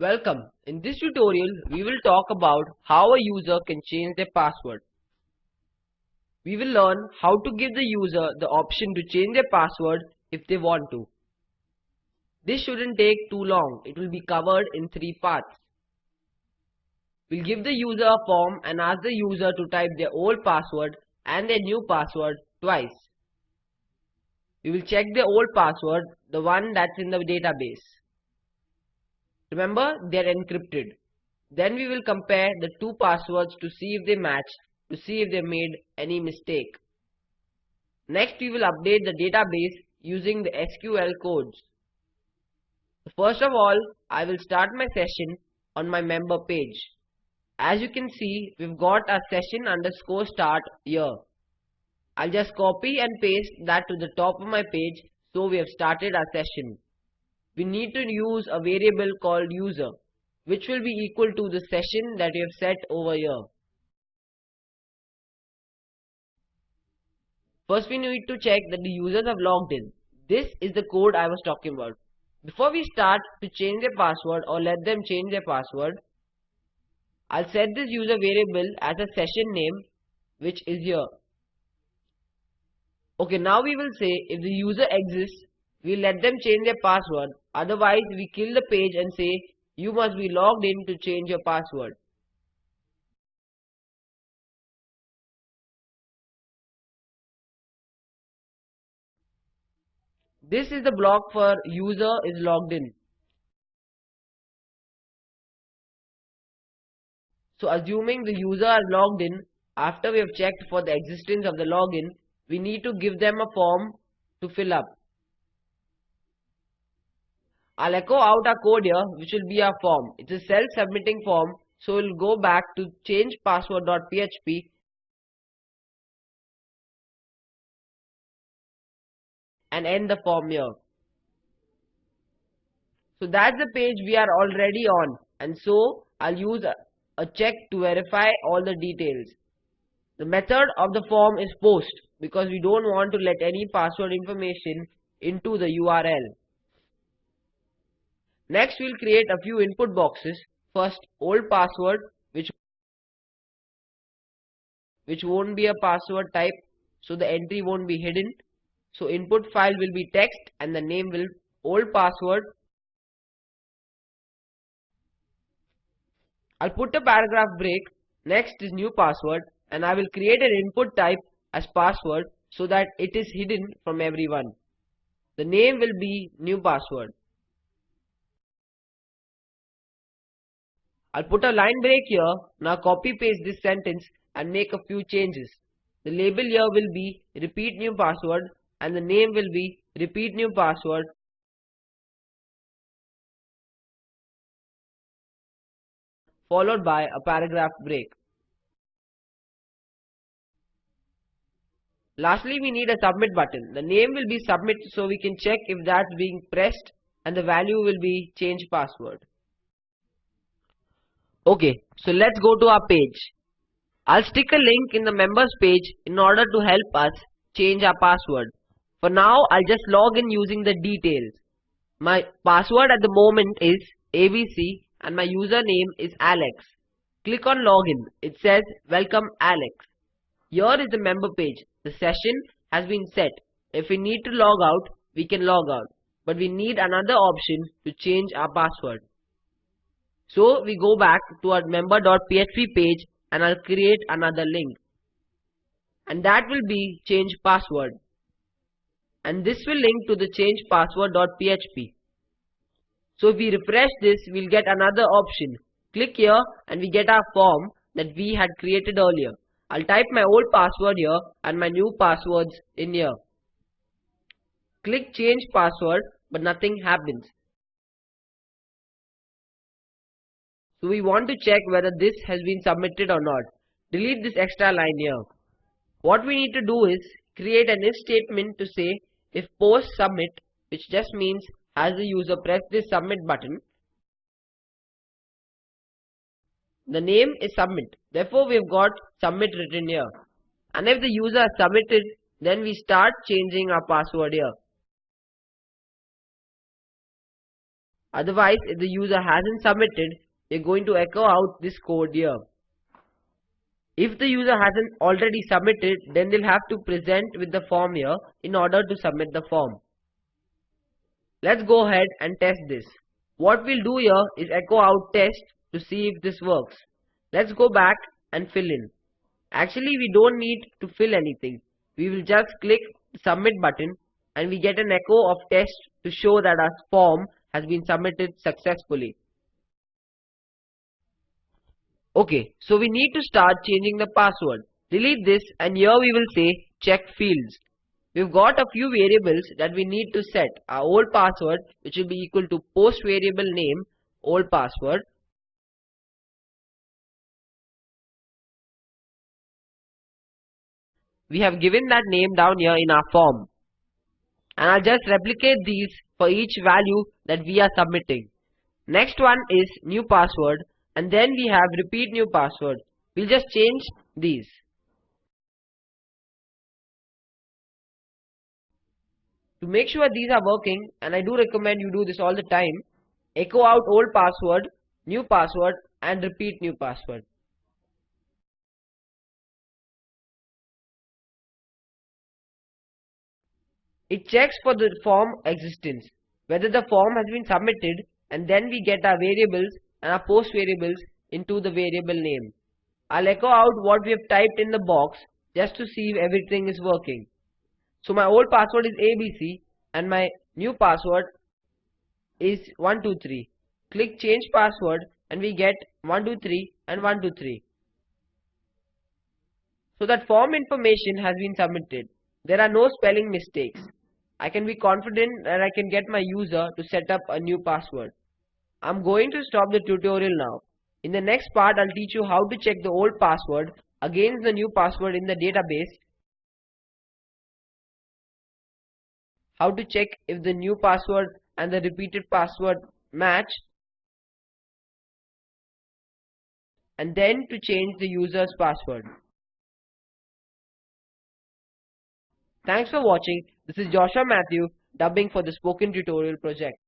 Welcome. In this tutorial, we will talk about how a user can change their password. We will learn how to give the user the option to change their password if they want to. This shouldn't take too long. It will be covered in three parts. We'll give the user a form and ask the user to type their old password and their new password twice. We will check the old password, the one that's in the database. Remember, they are encrypted. Then we will compare the two passwords to see if they match, to see if they made any mistake. Next, we will update the database using the SQL codes. First of all, I will start my session on my member page. As you can see, we've got a session underscore start here. I'll just copy and paste that to the top of my page so we have started our session. We need to use a variable called user which will be equal to the session that we have set over here. First we need to check that the users have logged in. This is the code I was talking about. Before we start to change their password or let them change their password, I'll set this user variable as a session name which is here. Okay, now we will say if the user exists, we let them change their password. Otherwise, we kill the page and say you must be logged in to change your password. This is the block for user is logged in. So assuming the user are logged in, after we have checked for the existence of the login, we need to give them a form to fill up. I'll echo out our code here which will be our form. It's a self-submitting form so we'll go back to change password.php and end the form here. So that's the page we are already on and so I'll use a, a check to verify all the details. The method of the form is post because we don't want to let any password information into the URL. Next we'll create a few input boxes. First old password which which won't be a password type so the entry won't be hidden. So input file will be text and the name will old password. I'll put a paragraph break. Next is new password and I will create an input type as password so that it is hidden from everyone. The name will be new password. I'll put a line break here. Now copy paste this sentence and make a few changes. The label here will be repeat new password and the name will be repeat new password followed by a paragraph break. Lastly, we need a submit button. The name will be submit so we can check if that's being pressed and the value will be change password. Okay, so let's go to our page. I'll stick a link in the members page in order to help us change our password. For now, I'll just log in using the details. My password at the moment is ABC and my username is Alex. Click on login. It says welcome Alex. Here is the member page. The session has been set. If we need to log out, we can log out. But we need another option to change our password. So we go back to our member.php page and I'll create another link. And that will be change password. And this will link to the change password.php. So if we refresh this, we'll get another option. Click here and we get our form that we had created earlier. I'll type my old password here and my new passwords in here. Click change password but nothing happens. So we want to check whether this has been submitted or not. Delete this extra line here. What we need to do is create an if statement to say if post submit which just means as the user press this submit button the name is submit therefore we have got submit written here and if the user has submitted then we start changing our password here Otherwise, if the user hasn't submitted, we're going to echo out this code here. If the user hasn't already submitted, then they'll have to present with the form here in order to submit the form. Let's go ahead and test this. What we'll do here is echo out test to see if this works. Let's go back and fill in. Actually, we don't need to fill anything. We will just click submit button and we get an echo of test to show that our form has been submitted successfully. Okay, so we need to start changing the password. Delete this and here we will say check fields. We've got a few variables that we need to set. Our old password which will be equal to post variable name old password. We have given that name down here in our form. And I'll just replicate these for each value that we are submitting. Next one is new password and then we have repeat new password. We'll just change these. To make sure these are working, and I do recommend you do this all the time, echo out old password, new password and repeat new password. It checks for the form existence, whether the form has been submitted and then we get our variables and our post variables into the variable name. I'll echo out what we have typed in the box just to see if everything is working. So my old password is ABC and my new password is 123. Click change password and we get 123 and 123. So that form information has been submitted. There are no spelling mistakes. I can be confident that I can get my user to set up a new password. I'm going to stop the tutorial now. In the next part, I'll teach you how to check the old password against the new password in the database, how to check if the new password and the repeated password match, and then to change the user's password. Thanks for watching. This is Joshua Matthew dubbing for the Spoken Tutorial project.